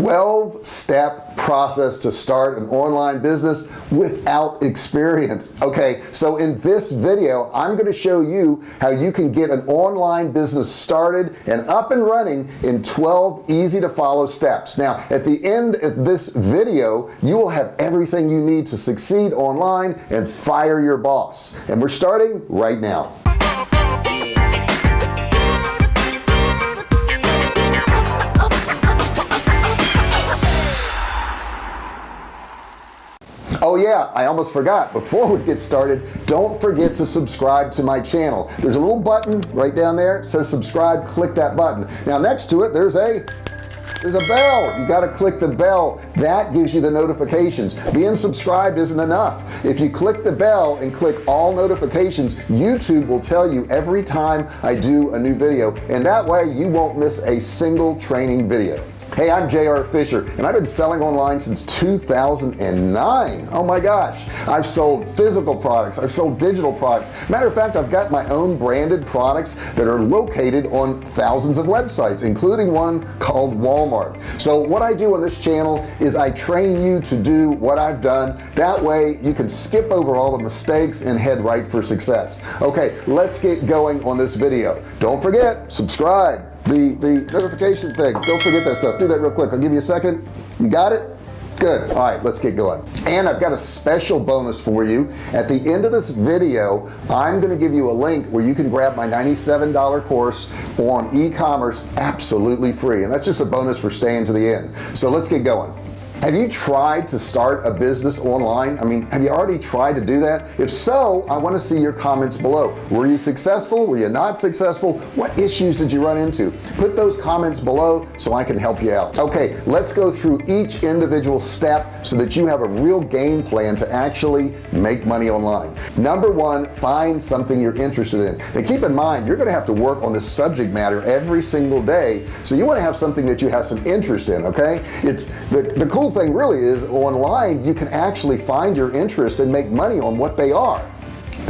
12 step process to start an online business without experience. Okay so in this video I'm going to show you how you can get an online business started and up and running in 12 easy to follow steps. Now at the end of this video you will have everything you need to succeed online and fire your boss. And we're starting right now yeah I almost forgot. Before we get started don't forget to subscribe to my channel. There's a little button right down there. Says subscribe. Click that button. Now next to it there's a there's a bell. You got to click the bell. That gives you the notifications. Being subscribed isn't enough. If you click the bell and click all notifications YouTube will tell you every time I do a new video. And that way you won't miss a single training video hey I'm JR Fisher and I've been selling online since 2009 oh my gosh. I've sold physical products. I've sold digital products. Matter of fact I've got my own branded products that are located on thousands of websites including one called Walmart. So what I do on this channel is I train you to do what I've done. That way you can skip over all the mistakes and head right for success. Okay let's get going on this video. Don't forget subscribe the the notification thing. Don't forget that stuff. Do that real quick. I'll give you a second. You got it? Good. All right let's get going. And I've got a special bonus for you. At the end of this video I'm gonna give you a link where you can grab my $97 course on e-commerce absolutely free. And that's just a bonus for staying to the end. So let's get going have you tried to start a business online? I mean have you already tried to do that? If so I want to see your comments below. Were you successful? Were you not successful? What issues did you run into? Put those comments below so I can help you out. Okay let's go through each individual step so that you have a real game plan to actually make money online. Number one find something you're interested in. And keep in mind you're gonna have to work on this subject matter every single day so you want to have something that you have some interest in okay? It's the, the cool thing really is online you can actually find your interest and make money on what they are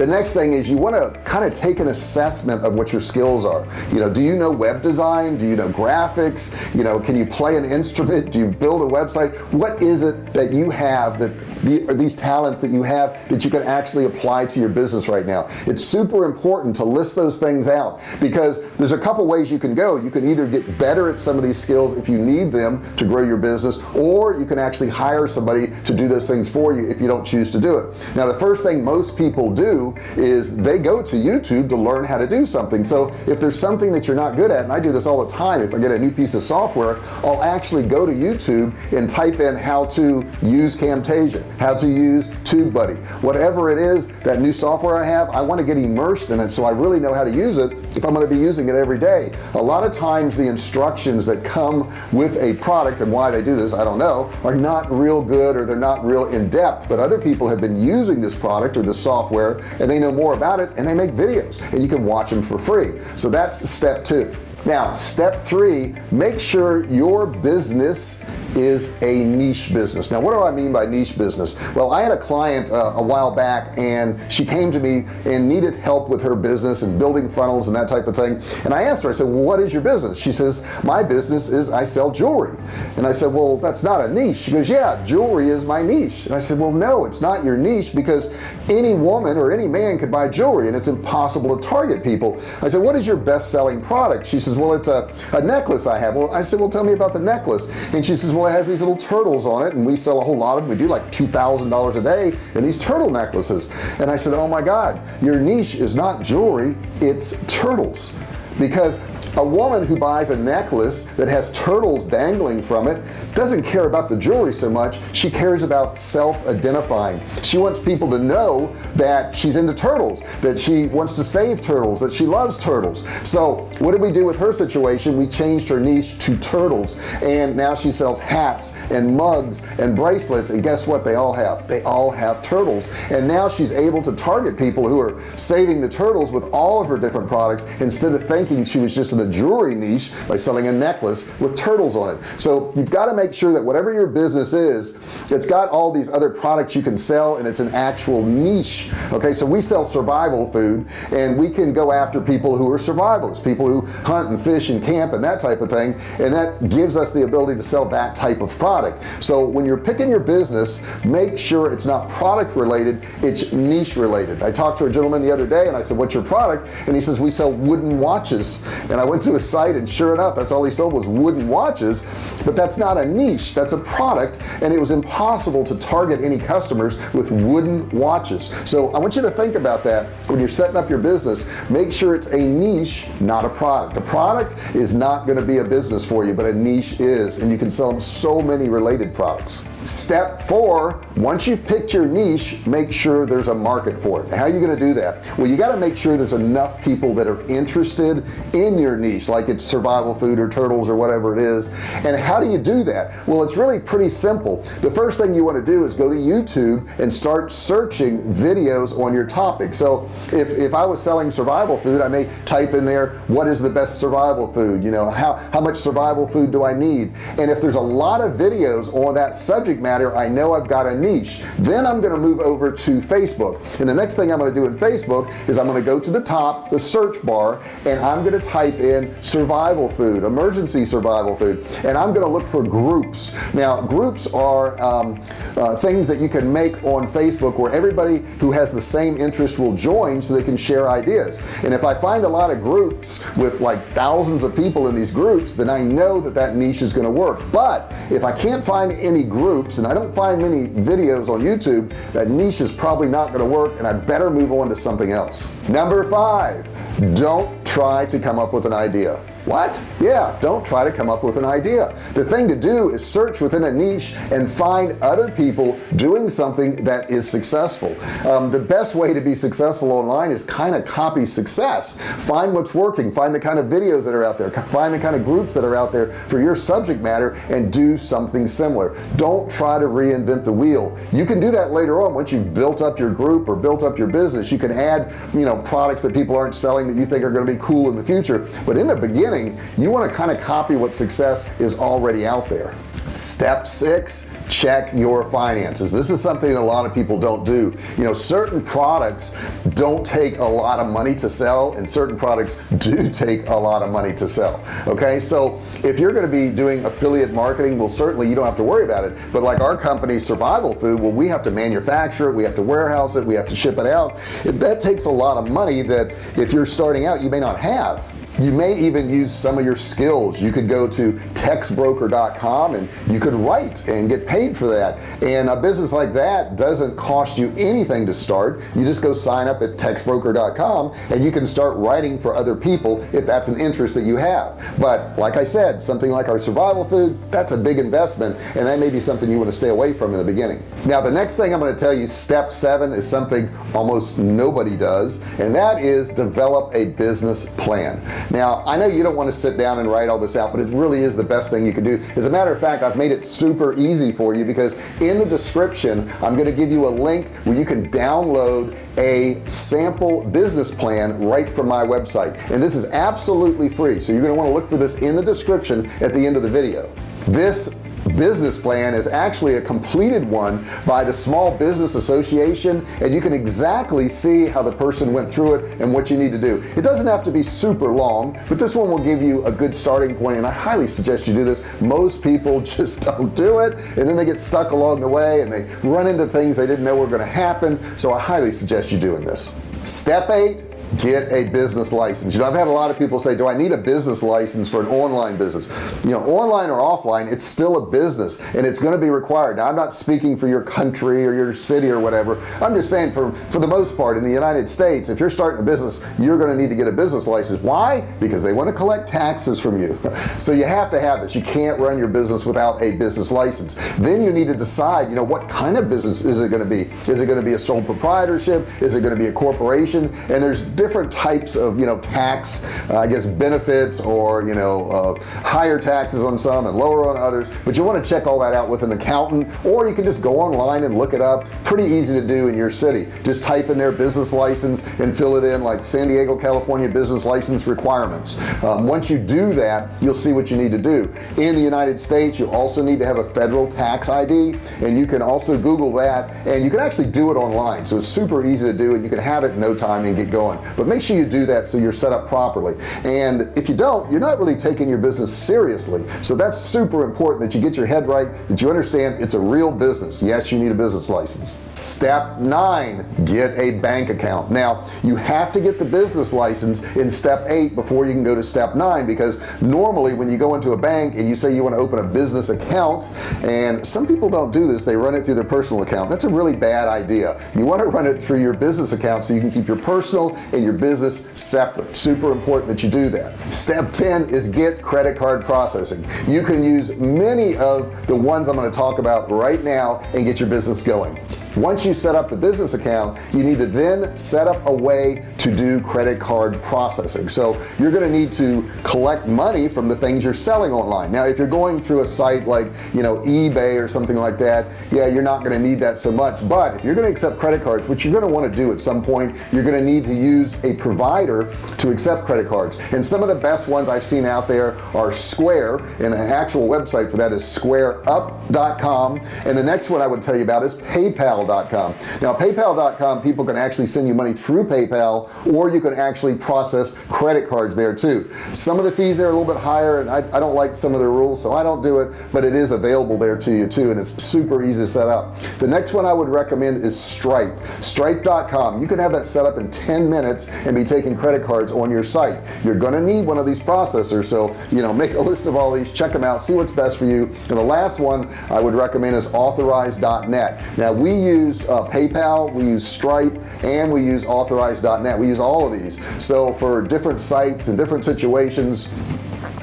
the next thing is you want to kind of take an assessment of what your skills are. You know do you know web design? Do you know graphics? You know can you play an instrument? Do you build a website? What is it that you have that the, these talents that you have that you can actually apply to your business right now? It's super important to list those things out because there's a couple ways you can go. You can either get better at some of these skills if you need them to grow your business or you can actually hire somebody to do those things for you if you don't choose to do it. Now the first thing most people do is they go to YouTube to learn how to do something. So if there's something that you're not good at and I do this all the time if I get a new piece of software I'll actually go to YouTube and type in how to use Camtasia how to use TubeBuddy. Whatever it is that new software I have I want to get immersed in it so I really know how to use it if I'm going to be using it every day. A lot of times the instructions that come with a product and why they do this I don't know are not real good or they're not real in-depth but other people have been using this product or this software and they know more about it and they make videos and you can watch them for free. So that's step two. Now step three make sure your business is a niche business. Now what do I mean by niche business? Well I had a client uh, a while back and she came to me and needed help with her business and building funnels and that type of thing. And I asked her I said well, what is your business? She says my business is I sell jewelry. And I said well that's not a niche. She goes yeah jewelry is my niche. And I said well no it's not your niche because any woman or any man could buy jewelry and it's impossible to target people. I said what is your best-selling product? She says well it's a, a necklace I have. Well I said well tell me about the necklace. And she says well it has these little turtles on it and we sell a whole lot of them we do like two thousand dollars a day in these turtle necklaces. And I said oh my god your niche is not jewelry it's turtles. Because a woman who buys a necklace that has turtles dangling from it doesn't care about the jewelry so much she cares about self-identifying. She wants people to know that she's into turtles that she wants to save turtles that she loves turtles. So what did we do with her situation? We changed her niche to turtles. And now she sells hats and mugs and bracelets and guess what? They all have they all have turtles. And now she's able to target people who are saving the turtles with all of her different products instead of thinking she was just in the jewelry niche by selling a necklace with turtles on it. So you've got to make sure that whatever your business is it's got all these other products you can sell and it's an actual niche okay? So we sell survival food and we can go after people who are survivalists people who hunt and fish and camp and that type of thing and that gives us the ability to sell that type of product. So when you're picking your business make sure it's not product related it's niche related. I talked to a gentleman the other day and I said what's your product? And he says we sell wooden watches. And I went to a site and sure enough that's all he sold was wooden watches but that's not a niche that's a product and it was impossible to target any customers with wooden watches. So I want you to think about that when you're setting up your business. Make sure it's a niche not a product. A product is not going to be a business for you but a niche is and you can sell them so many related products. Step four once you've picked your niche make sure there's a market for it. How are you going to do that? Well you got to make sure there's enough people that are interested in your niche like it's survival food or turtles or whatever it is. And how do you do that? Well it's really pretty simple. The first thing you want to do is go to YouTube and start searching videos on your topic. So if, if I was selling survival food I may type in there what is the best survival food? You know how how much survival food do I need? And if there's a lot of videos on that subject matter I know I've got a niche. Then I'm going to move over to Facebook. And the next thing I'm going to do in Facebook is I'm going to go to the top the search bar and I'm going to type in survival food emergency survival food. And I'm going to look for groups. Now groups are um, uh, things that you can make on Facebook where everybody who has the same interest will join so they can share ideas. And if I find a lot of groups with like thousands of people in these groups then I know that that niche is going to work. But if I can't find any groups and I don't find many videos on YouTube that niche is probably not going to work and I better move on to something else number five don't try to come up with an idea what? Yeah don't try to come up with an idea. The thing to do is search within a niche and find other people doing something that is successful. Um, the best way to be successful online is kind of copy success. Find what's working. Find the kind of videos that are out there. Find the kind of groups that are out there for your subject matter and do something similar. Don't try to reinvent the wheel. You can do that later on once you've built up your group or built up your business. You can add you know products that people aren't selling that you think are going to be cool in the future. But in the beginning beginning you want to kind of copy what success is already out there. Step six check your finances. This is something a lot of people don't do. You know certain products don't take a lot of money to sell and certain products do take a lot of money to sell okay? So if you're going to be doing affiliate marketing well certainly you don't have to worry about it. But like our company survival food well we have to manufacture it we have to warehouse it we have to ship it out. That takes a lot of money that if you're starting out you may not have you may even use some of your skills. You could go to textbroker.com and you could write and get paid for that. And a business like that doesn't cost you anything to start. You just go sign up at textbroker.com and you can start writing for other people if that's an interest that you have. But like I said something like our survival food that's a big investment and that may be something you want to stay away from in the beginning. Now the next thing I'm going to tell you step seven is something almost nobody does and that is develop a business plan now I know you don't want to sit down and write all this out but it really is the best thing you can do. As a matter of fact I've made it super easy for you because in the description I'm going to give you a link where you can download a sample business plan right from my website. And this is absolutely free so you're going to want to look for this in the description at the end of the video. This business plan is actually a completed one by the Small Business Association and you can exactly see how the person went through it and what you need to do. It doesn't have to be super long but this one will give you a good starting point and I highly suggest you do this. Most people just don't do it and then they get stuck along the way and they run into things they didn't know were going to happen so I highly suggest you doing this. Step eight get a business license. You know I've had a lot of people say do I need a business license for an online business? You know online or offline it's still a business and it's going to be required. Now I'm not speaking for your country or your city or whatever. I'm just saying for for the most part in the United States if you're starting a business you're going to need to get a business license. Why? Because they want to collect taxes from you. So you have to have this. You can't run your business without a business license. Then you need to decide you know what kind of business is it going to be? Is it going to be a sole proprietorship? Is it going to be a corporation? And there's different types of you know tax uh, I guess benefits or you know uh, higher taxes on some and lower on others. But you want to check all that out with an accountant or you can just go online and look it up. Pretty easy to do in your city. Just type in their business license and fill it in like San Diego California business license requirements. Um, once you do that you'll see what you need to do. In the United States you also need to have a federal tax ID and you can also google that and you can actually do it online. So it's super easy to do and you can have it in no time and get going but make sure you do that so you're set up properly. And if you don't you're not really taking your business seriously. So that's super important that you get your head right that you understand it's a real business. Yes you need a business license. Step nine get a bank account. Now you have to get the business license in step eight before you can go to step nine because normally when you go into a bank and you say you want to open a business account and some people don't do this they run it through their personal account. That's a really bad idea. You want to run it through your business account so you can keep your personal and your business separate. Super important that you do that. Step 10 is get credit card processing. You can use many of the ones I'm going to talk about right now and get your business going. Once you set up the business account you need to then set up a way to do credit card processing. So you're to need to collect money from the things you're selling online. Now if you're going through a site like you know eBay or something like that yeah you're not to need that so much. But if you're to accept credit cards which you're to want to do at some point you're to need to use a provider to accept credit cards. And some of the best ones I've seen out there are Square and an actual website for that is squareup.com and the next one I would tell you about is paypal.com now paypal.com people can actually send you money through PayPal or you can actually process credit cards there too. Some of the fees there are a little bit higher and I, I don't like some of the rules so I don't do it but it is available there to you too and it's super easy to set up. The next one I would recommend is Stripe. Stripe.com you can have that set up in 10 minutes and be taking credit cards on your site. You're gonna need one of these processors so you know make a list of all these check them out see what's best for you. And the last one I would recommend is authorize.net now we use uh, PayPal we use Stripe and we use authorize.net we use all of these. So for different sites and different situations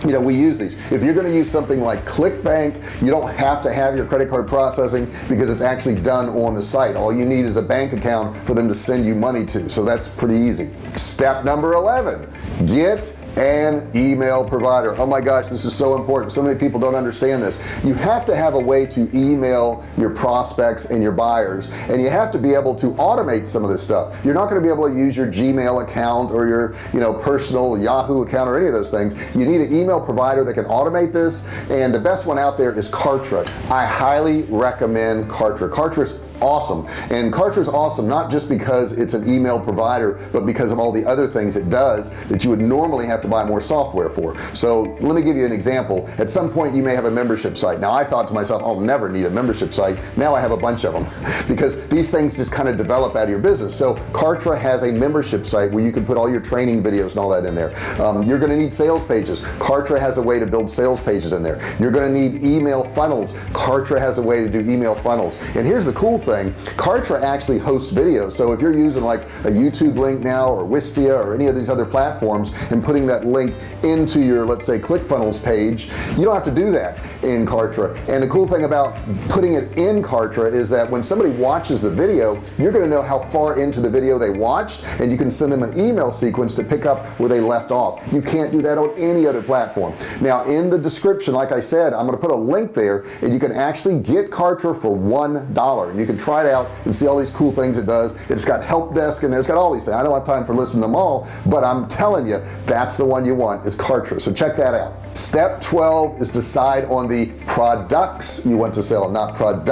you know we use these. If you're going to use something like ClickBank you don't have to have your credit card processing because it's actually done on the site. All you need is a bank account for them to send you money to. So that's pretty easy. Step number 11 get an email provider. Oh my gosh this is so important. So many people don't understand this. You have to have a way to email your prospects and your buyers and you have to be able to automate some of this stuff. You're not going to be able to use your Gmail account or your you know personal Yahoo account or any of those things. You need an email provider that can automate this and the best one out there is Kartra. I highly recommend Kartra. Kartra is awesome. And Kartra is awesome not just because it's an email provider but because of all the other things it does that you would normally have to buy more software for. So let me give you an example. At some point you may have a membership site. Now I thought to myself I'll never need a membership site. Now I have a bunch of them. Because these things just kind of develop out of your business. So Kartra has a membership site where you can put all your training videos and all that in there. Um, you're gonna need sales pages. Kartra has a way to build sales pages in there. You're gonna need email funnels. Kartra has a way to do email funnels. And here's the cool thing Kartra actually hosts videos so if you're using like a YouTube link now or Wistia or any of these other platforms and putting that link into your let's say ClickFunnels page you don't have to do that in Kartra. And the cool thing about putting it in Kartra is that when somebody watches the video you're gonna know how far into the video they watched and you can send them an email sequence to pick up where they left off. You can't do that on any other platform. Now in the description like I said I'm gonna put a link there and you can actually get Kartra for one dollar and you can try it out and see all these cool things it does. It's got help desk and there. It's got all these things. I don't have time for listening to them all but I'm telling you that's the one you want is Kartra. So check that out. Step 12 is decide on the products you want to sell not product.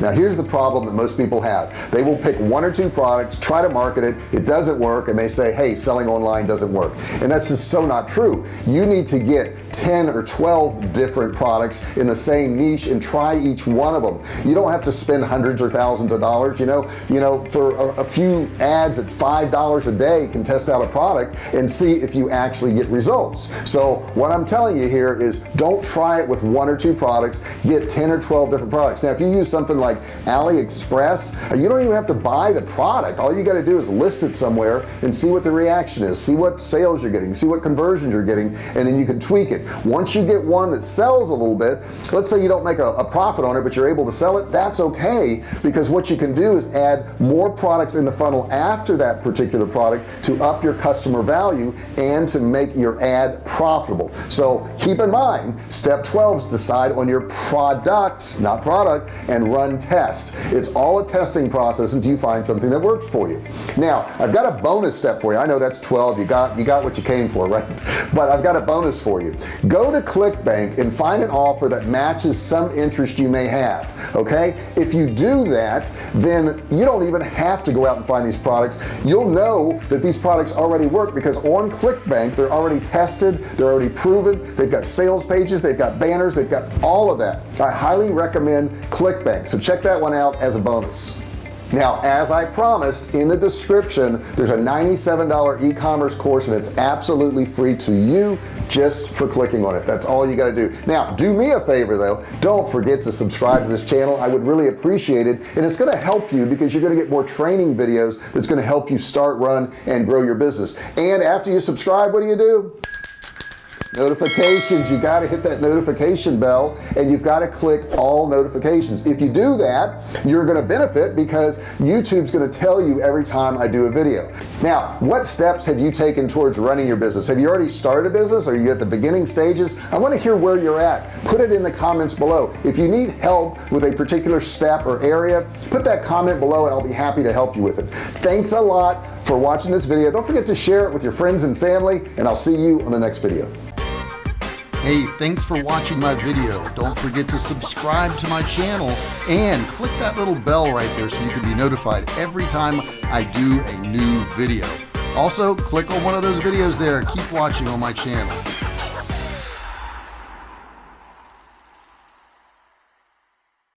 Now here's the problem that most people have. They will pick one or two products try to market it it doesn't work and they say hey selling online doesn't work. And that's just so not true. You need to get 10 or 12 different products in the same niche and try each one of them you don't have to spend hundreds or thousands of dollars you know? You know for a, a few ads at five dollars a day can test out a product and see if you actually get results. So what I'm telling you here is don't try it with one or two products. Get 10 or 12 different products. Now if you use something like AliExpress uh, you don't even have to buy the product. All you got to do is list it somewhere and see what the reaction is. See what sales you're getting. See what conversions you're getting and then you can tweak it. Once you get one that sells a little bit let's say you don't make a, a profit on it but you're able to sell it that's okay because what you can do is add more products in the funnel after that particular product to up your customer value and to make your ad profitable. So keep in mind step 12 is decide on your products not product and run test. It's all a testing process until you find something that works for you. Now I've got a bonus step for you. I know that's 12 you got you got what you came for right? But I've got a bonus for you. Go to ClickBank and find an offer that matches some interest you may have okay? If you do that then you don't even have to go out and find these products. You'll know that these products already work because on ClickBank they're already tested they're already proven they've got sales pages they've got banners they've got all of that. I highly recommend ClickBank so check that one out as a bonus now as I promised in the description there's a $97 e-commerce course and it's absolutely free to you just for clicking on it. That's all you got to do. Now do me a favor though. Don't forget to subscribe to this channel. I would really appreciate it and it's going to help you because you're going to get more training videos that's going to help you start run and grow your business. And after you subscribe what do you do notifications. You got to hit that notification bell and you've got to click all notifications. If you do that you're going to benefit because YouTube's going to tell you every time I do a video. Now what steps have you taken towards running your business? Have you already started a business? Are you at the beginning stages? I want to hear where you're at. Put it in the comments below. If you need help with a particular step or area put that comment below and I'll be happy to help you with it. Thanks a lot for watching this video. Don't forget to share it with your friends and family and I'll see you on the next video Hey, thanks for watching my video. Don't forget to subscribe to my channel and click that little bell right there so you can be notified every time I do a new video. Also, click on one of those videos there. Keep watching on my channel.